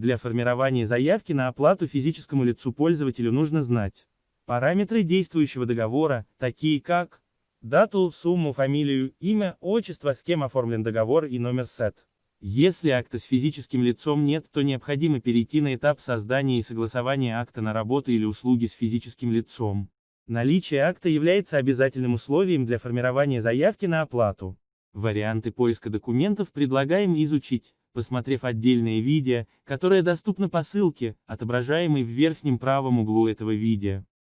Для формирования заявки на оплату физическому лицу пользователю нужно знать параметры действующего договора, такие как дату, сумму, фамилию, имя, отчество, с кем оформлен договор и номер СЭТ. Если акта с физическим лицом нет, то необходимо перейти на этап создания и согласования акта на работу или услуги с физическим лицом. Наличие акта является обязательным условием для формирования заявки на оплату. Варианты поиска документов предлагаем изучить, посмотрев отдельное видео, которое доступно по ссылке, отображаемой в верхнем правом углу этого видео.